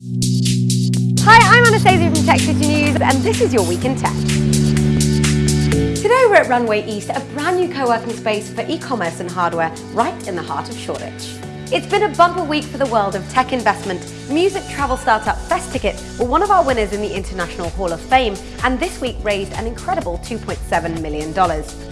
Hi, I'm Anastasia from Tech City News, and this is your Week in Tech. Today we're at Runway East, a brand new co-working space for e-commerce and hardware right in the heart of Shoreditch. It's been a bumper week for the world of tech investment. Music travel startup Festicket were one of our winners in the International Hall of Fame and this week raised an incredible $2.7 million.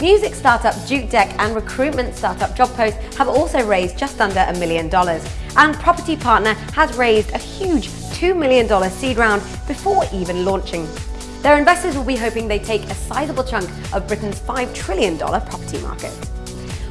Music startup Jukedeck and recruitment startup JobPost have also raised just under a million dollars. And Property Partner has raised a huge $2 million seed round before even launching. Their investors will be hoping they take a sizable chunk of Britain's $5 trillion property market.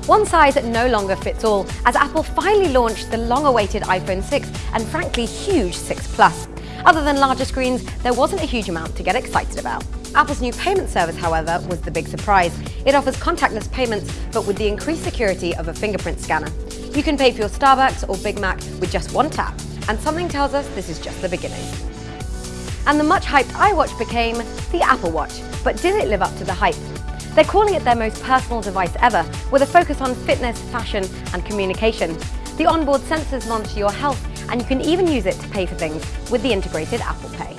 One size no longer fits all, as Apple finally launched the long-awaited iPhone 6 and frankly huge 6 Plus. Other than larger screens, there wasn't a huge amount to get excited about. Apple's new payment service, however, was the big surprise. It offers contactless payments, but with the increased security of a fingerprint scanner. You can pay for your Starbucks or Big Mac with just one tap, and something tells us this is just the beginning. And the much-hyped iWatch became the Apple Watch, but did it live up to the hype? They're calling it their most personal device ever, with a focus on fitness, fashion and communication. The onboard sensors monitor your health and you can even use it to pay for things with the integrated Apple Pay.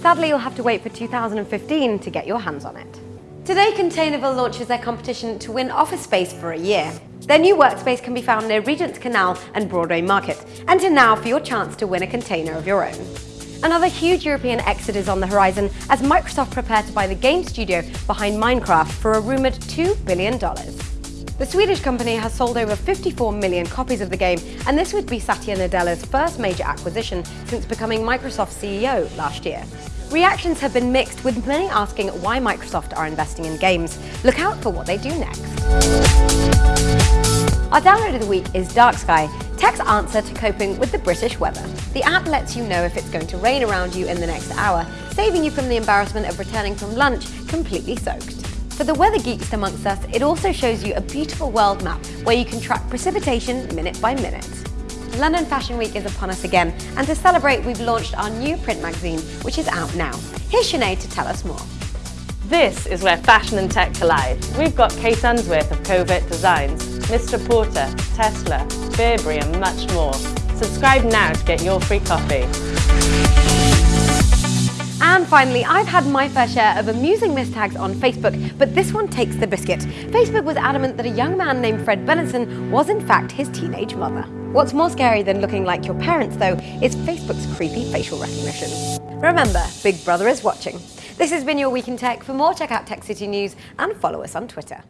Sadly, you'll have to wait for 2015 to get your hands on it. Today, Containerville launches their competition to win office space for a year. Their new workspace can be found near Regent's Canal and Broadway Market. Enter now for your chance to win a container of your own. Another huge European exit is on the horizon as Microsoft prepare to buy the game studio behind Minecraft for a rumoured $2 billion. The Swedish company has sold over 54 million copies of the game, and this would be Satya Nadella's first major acquisition since becoming Microsoft's CEO last year. Reactions have been mixed, with many asking why Microsoft are investing in games. Look out for what they do next. Our download of the week is Dark Sky, Tech's answer to coping with the British weather. The app lets you know if it's going to rain around you in the next hour, saving you from the embarrassment of returning from lunch completely soaked. For the weather geeks amongst us, it also shows you a beautiful world map where you can track precipitation minute by minute. London Fashion Week is upon us again, and to celebrate, we've launched our new print magazine, which is out now. Here's Sinead to tell us more. This is where fashion and tech collide. We've got Kate Unsworth of Kovert Designs, Mr Porter, Tesla, Burberry and much more. Subscribe now to get your free copy. And finally, I've had my fair share of amusing mistags on Facebook, but this one takes the biscuit. Facebook was adamant that a young man named Fred Benenson was in fact his teenage mother. What's more scary than looking like your parents, though, is Facebook's creepy facial recognition. Remember, Big Brother is watching. This has been your Week in Tech. For more, check out Tech City News and follow us on Twitter.